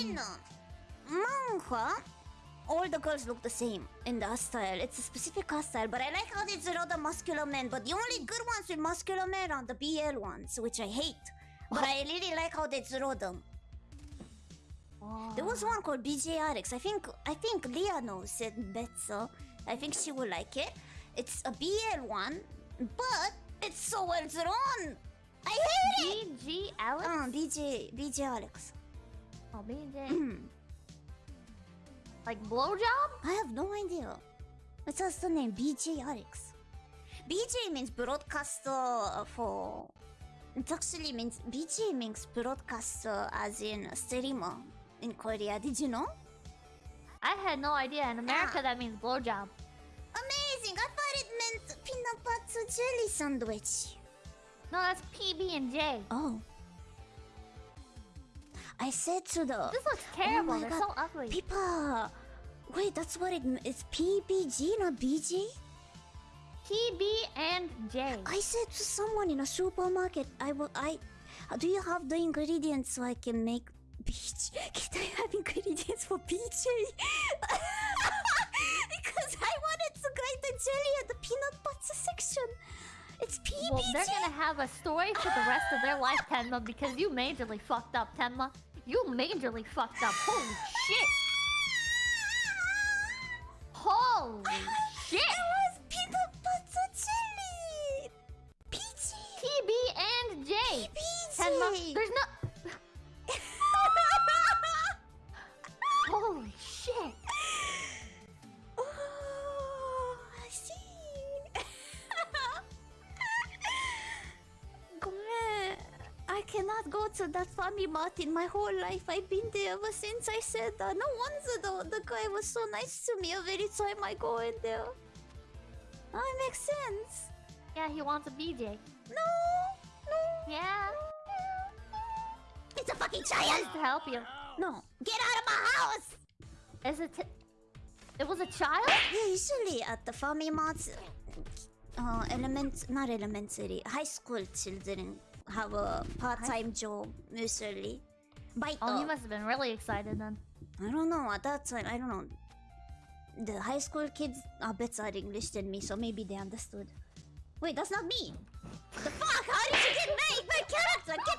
in manga, all the girls look the same in the hairstyle. It's a specific hairstyle, but I like how they draw the muscular men. But the only good ones with muscular men are the BL ones, which I hate. But I really like how they draw them. There was one called BJ Alex. I think I think Leah knows it better. I think she will like it. It's a BL one, but it's so well drawn. I hate it. BG Alex? Uh, BJ BJ Alex. Oh, BJ. like blowjob? I have no idea. It's just the name BJ Alex. BJ means broadcaster for. It actually means BJ means broadcaster as in streamer in Korea. Did you know? I had no idea. In America, Ah. that means blowjob. Amazing! I thought it meant peanut butter jelly sandwich. No, that's PB and J. Oh. I said to the This looks oh terrible. my They're God. so ugly. Pipa. Wait, that's what it. It's PBG, not BG. PB and J. I said to someone in a supermarket, I will. I. Do you have the ingredients so I can make BG? Can I have ingredients for BJ? because I wanted to grate the jelly at the peanut butter section. It's PBJ. Well, they're gonna have a story for the rest of their life, Tenma, because you majorly fucked up, Tenma. You majorly fucked up. Holy shit! Holy shit! It was peanut butter jelly. PG. PB and J. PBJ. There's no. Holy shit! Cannot go to that family mart in my whole life. I've been there ever since I said that. No wonder though, the guy was so nice to me every time I go in there. That makes sense. Yeah, he wants a BJ. No, no. Yeah, It's a fucking child. to help you. No, get out of my house. Is it? It was a child? Yeah, usually at the family marts, uh, element not elementary, high school children have a part-time job usually. Bite. Oh, he must have been really excited then. I don't know. At that time, I don't know. The high school kids are better at English than me, so maybe they understood. Wait, that's not me. The fuck? How did you get my, my character? Get